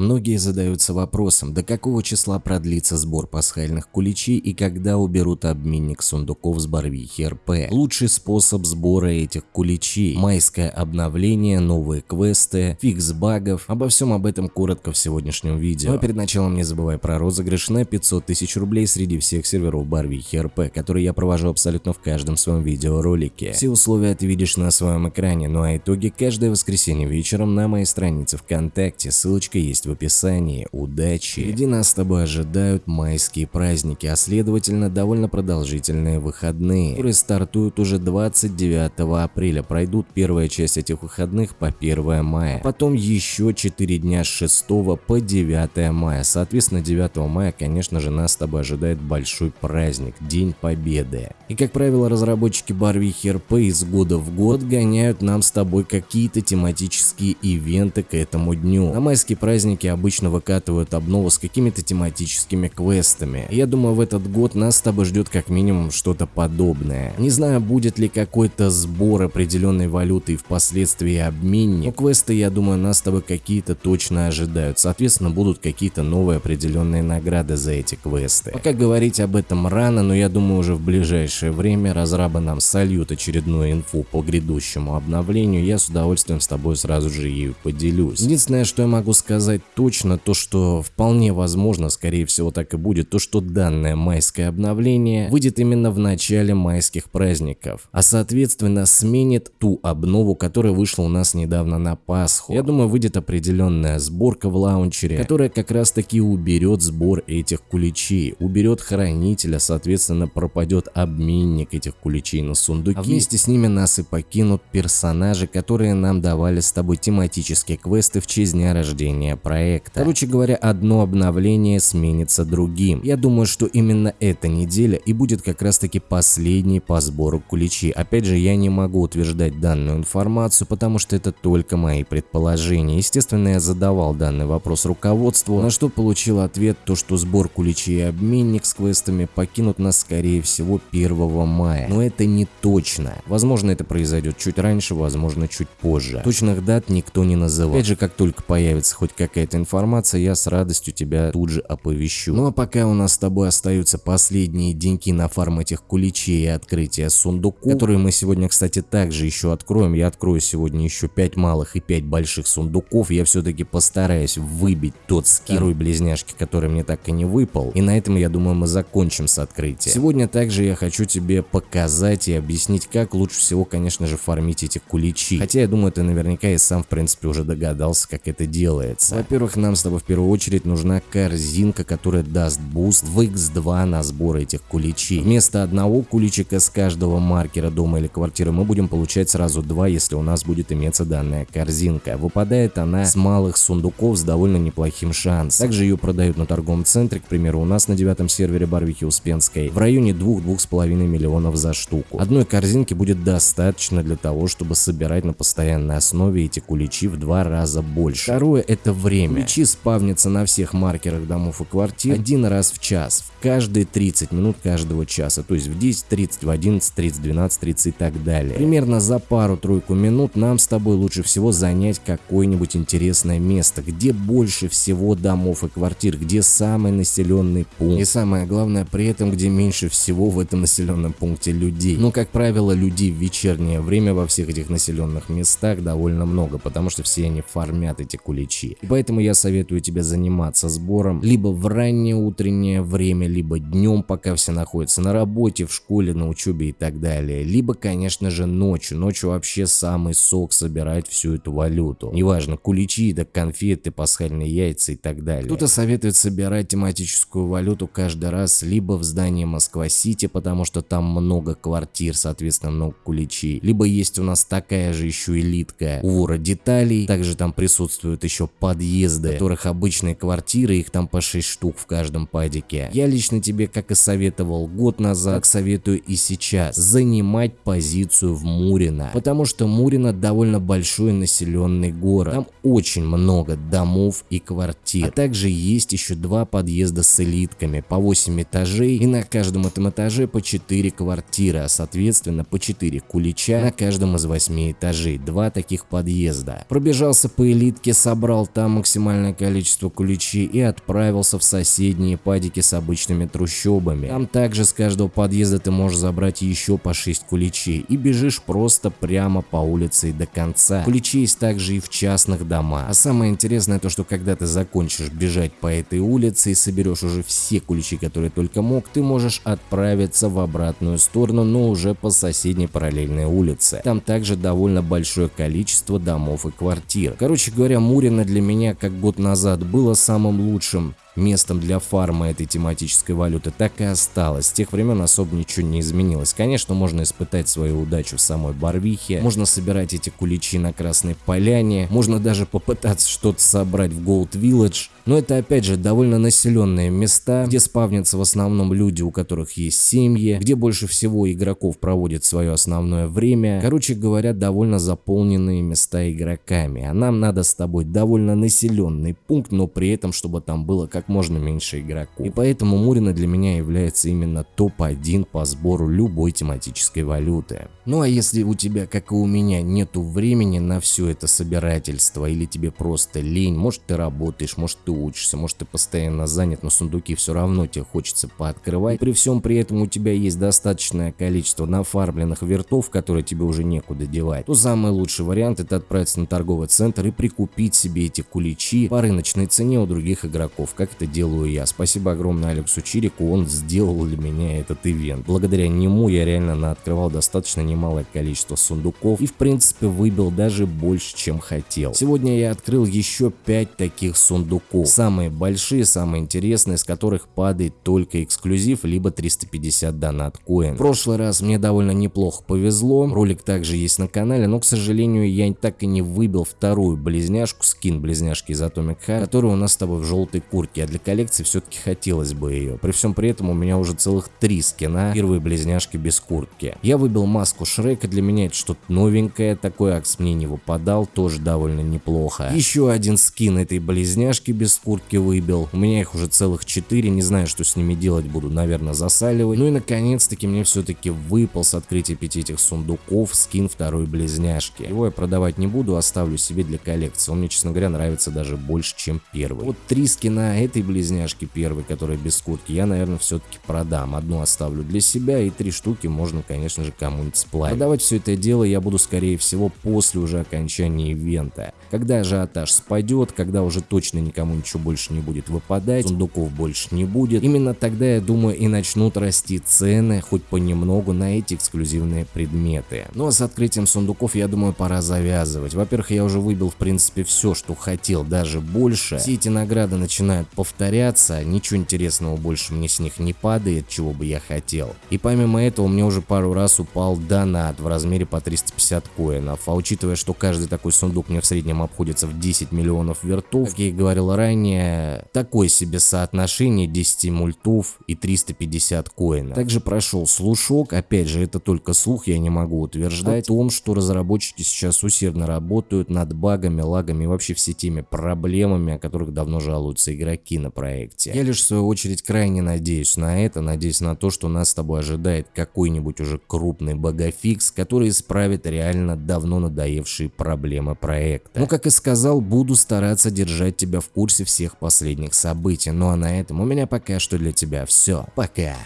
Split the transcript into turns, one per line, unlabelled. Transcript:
Многие задаются вопросом, до какого числа продлится сбор пасхальных куличей и когда уберут обменник сундуков с Барвихи РП. Лучший способ сбора этих куличей – майское обновление, новые квесты, фикс багов. Обо всем об этом коротко в сегодняшнем видео. Но перед началом не забывай про розыгрыш на 500 тысяч рублей среди всех серверов Барвихи РП, который я провожу абсолютно в каждом своем видеоролике. Все условия ты видишь на своем экране, ну а итоги каждое воскресенье вечером на моей странице ВКонтакте, ссылочка есть есть в описании. Удачи! Впереди нас с тобой ожидают майские праздники, а следовательно довольно продолжительные выходные, которые стартуют уже 29 апреля. Пройдут первая часть этих выходных по 1 мая, потом еще 4 дня с 6 по 9 мая. Соответственно 9 мая, конечно же, нас с тобой ожидает большой праздник, День Победы. И как правило, разработчики Барвихи РП из года в год гоняют нам с тобой какие-то тематические ивенты к этому дню. На майские праздники праздники обычно выкатывают обнову с какими-то тематическими квестами. Я думаю, в этот год нас с тобой ждет как минимум что-то подобное. Не знаю, будет ли какой-то сбор определенной валюты и впоследствии обменник, но квесты, я думаю, нас с тобой какие-то точно ожидают. Соответственно, будут какие-то новые определенные награды за эти квесты. Пока говорить об этом рано, но я думаю, уже в ближайшее время разрабы нам сольют очередную инфу по грядущему обновлению, я с удовольствием с тобой сразу же ею поделюсь. Единственное, что я могу сказать сказать точно то, что вполне возможно, скорее всего так и будет, то, что данное майское обновление выйдет именно в начале майских праздников, а соответственно сменит ту обнову, которая вышла у нас недавно на Пасху. Я думаю, выйдет определенная сборка в лаунчере, которая как раз таки уберет сбор этих куличей, уберет хранителя, соответственно пропадет обменник этих куличей на сундуки, а вместе с ними нас и покинут персонажи, которые нам давали с тобой тематические квесты в честь дня рождения проекта. Короче говоря, одно обновление сменится другим. Я думаю, что именно эта неделя и будет как раз таки последней по сбору куличи. Опять же, я не могу утверждать данную информацию, потому что это только мои предположения. Естественно, я задавал данный вопрос руководству, на что получил ответ, то что сбор куличей и обменник с квестами покинут нас скорее всего 1 мая. Но это не точно. Возможно, это произойдет чуть раньше, возможно, чуть позже. Точных дат никто не называл. Опять же, как только появится хоть какая какая-то информация, я с радостью тебя тут же оповещу. Ну а пока у нас с тобой остаются последние деньки на фарм этих куличей и открытие сундуков, которые мы сегодня, кстати, также еще откроем. Я открою сегодня еще 5 малых и 5 больших сундуков. Я все-таки постараюсь выбить тот скин второй близняшки, который мне так и не выпал. И на этом, я думаю, мы закончим с открытием. Сегодня также я хочу тебе показать и объяснить, как лучше всего, конечно же, фармить эти куличи. Хотя я думаю, ты наверняка и сам, в принципе, уже догадался, как это делается. Во-первых, нам с тобой в первую очередь нужна корзинка, которая даст буст в x2 на сбор этих куличей. Вместо одного куличика с каждого маркера дома или квартиры мы будем получать сразу два, если у нас будет иметься данная корзинка. Выпадает она с малых сундуков с довольно неплохим шансом. Также ее продают на торговом центре, к примеру, у нас на девятом сервере Барвихи Успенской, в районе 2-2,5 миллионов за штуку. Одной корзинки будет достаточно для того, чтобы собирать на постоянной основе эти куличи в два раза больше. Второе это время время. Ключи спавнятся на всех маркерах домов и квартир один раз в час, в каждые 30 минут каждого часа, то есть в 10.30, в 11.30, 12.30 и так далее. Примерно за пару-тройку минут нам с тобой лучше всего занять какое-нибудь интересное место, где больше всего домов и квартир, где самый населенный пункт. И самое главное при этом, где меньше всего в этом населенном пункте людей. Но, как правило, людей в вечернее время во всех этих населенных местах довольно много, потому что все они фармят эти куличи. И поэтому Поэтому я советую тебе заниматься сбором либо в раннее утреннее время, либо днем, пока все находятся на работе, в школе, на учебе и так далее. Либо, конечно же, ночью. Ночью вообще самый сок собирать всю эту валюту. Неважно, куличи, да конфеты, пасхальные яйца и так далее. Кто-то советует собирать тематическую валюту каждый раз либо в здании Москва-Сити, потому что там много квартир, соответственно, много куличей. Либо есть у нас такая же еще элитка у вора деталей. Также там присутствуют еще подъезды подъезды, которых обычные квартиры, их там по 6 штук в каждом падике. Я лично тебе, как и советовал год назад, так. советую и сейчас, занимать позицию в Мурино, потому что Мурино довольно большой населенный город, там очень много домов и квартир, а также есть еще два подъезда с элитками, по 8 этажей и на каждом этом этаже по 4 квартиры, а соответственно по 4 кулича на каждом из 8 этажей, два таких подъезда. Пробежался по элитке, собрал там максимально максимальное количество куличей и отправился в соседние падики с обычными трущобами. Там также с каждого подъезда ты можешь забрать еще по 6 куличей и бежишь просто прямо по улице и до конца. Куличи есть также и в частных домах. А самое интересное то, что когда ты закончишь бежать по этой улице и соберешь уже все ключи, которые только мог, ты можешь отправиться в обратную сторону, но уже по соседней параллельной улице. Там также довольно большое количество домов и квартир. Короче говоря, Мурино для меня как год назад было самым лучшим местом для фарма этой тематической валюты так и осталось. С тех времен особо ничего не изменилось. Конечно, можно испытать свою удачу в самой Барвихе, можно собирать эти куличи на Красной Поляне, можно даже попытаться что-то собрать в Gold Village, но это опять же довольно населенные места, где спавнятся в основном люди, у которых есть семьи, где больше всего игроков проводит свое основное время. Короче говоря, довольно заполненные места игроками. А нам надо с тобой довольно населенный пункт, но при этом, чтобы там было как можно меньше игроков. И поэтому Мурина для меня является именно топ-1 по сбору любой тематической валюты. Ну а если у тебя, как и у меня, нету времени на все это собирательство или тебе просто лень, может ты работаешь, может ты учишься, может ты постоянно занят, но сундуки все равно тебе хочется пооткрывать. И при всем при этом у тебя есть достаточное количество нафармленных вертов, которые тебе уже некуда девать, то самый лучший вариант это отправиться на торговый центр и прикупить себе эти куличи по рыночной цене у других игроков, как это делаю я. Спасибо огромное Алексу Чирику, он сделал для меня этот ивент. Благодаря нему я реально наоткрывал достаточно немалое количество сундуков и в принципе выбил даже больше, чем хотел. Сегодня я открыл еще 5 таких сундуков. Самые большие, самые интересные, с которых падает только эксклюзив, либо 350 донат коин. В прошлый раз мне довольно неплохо повезло, ролик также есть на канале, но к сожалению я так и не выбил вторую близняшку, скин близняшки из Atomic Heart, которая у нас с тобой в желтой куртке, а для коллекции все-таки хотелось бы ее. При всем при этом у меня уже целых три скина, первые близняшки без куртки. Я выбил маску Шрека, для меня это что-то новенькое, такой акс мне не выпадал, тоже довольно неплохо. Еще один скин этой близняшки без куртки выбил. У меня их уже целых 4, не знаю, что с ними делать буду, наверное, засаливать. Ну и наконец-таки мне все-таки выпал с открытия пяти этих сундуков скин второй близняшки. Его я продавать не буду, оставлю себе для коллекции. Он мне, честно говоря, нравится даже больше, чем первый. Вот три скина этой близняшки первой, которая без куртки, я, наверное, все-таки продам. Одну оставлю для себя и три штуки можно, конечно же, кому-нибудь сплавить. Продавать все это дело я буду, скорее всего, после уже окончания ивента. Когда ажиотаж спадет, когда уже точно никому ничего больше не будет выпадать, сундуков больше не будет. Именно тогда, я думаю, и начнут расти цены хоть понемногу на эти эксклюзивные предметы. Ну а с открытием сундуков, я думаю, пора завязывать. Во-первых, я уже выбил в принципе все, что хотел, даже больше. Все эти награды начинают повторяться, ничего интересного больше мне с них не падает, чего бы я хотел. И помимо этого, мне уже пару раз упал донат в размере по 350 коинов, а учитывая, что каждый такой сундук мне в среднем обходится в 10 миллионов вертов, как я и говорил ранее, ранее такое себе соотношение 10 мультов и 350 коинов. Также прошел слушок, опять же это только слух, я не могу утверждать, о том, что разработчики сейчас усердно работают над багами, лагами и вообще все теми проблемами, о которых давно жалуются игроки на проекте. Я лишь в свою очередь крайне надеюсь на это, надеюсь на то, что нас с тобой ожидает какой-нибудь уже крупный багафикс, который исправит реально давно надоевшие проблемы проекта. Но как и сказал, буду стараться держать тебя в курсе всех последних событий. Ну а на этом у меня пока что для тебя все. Пока.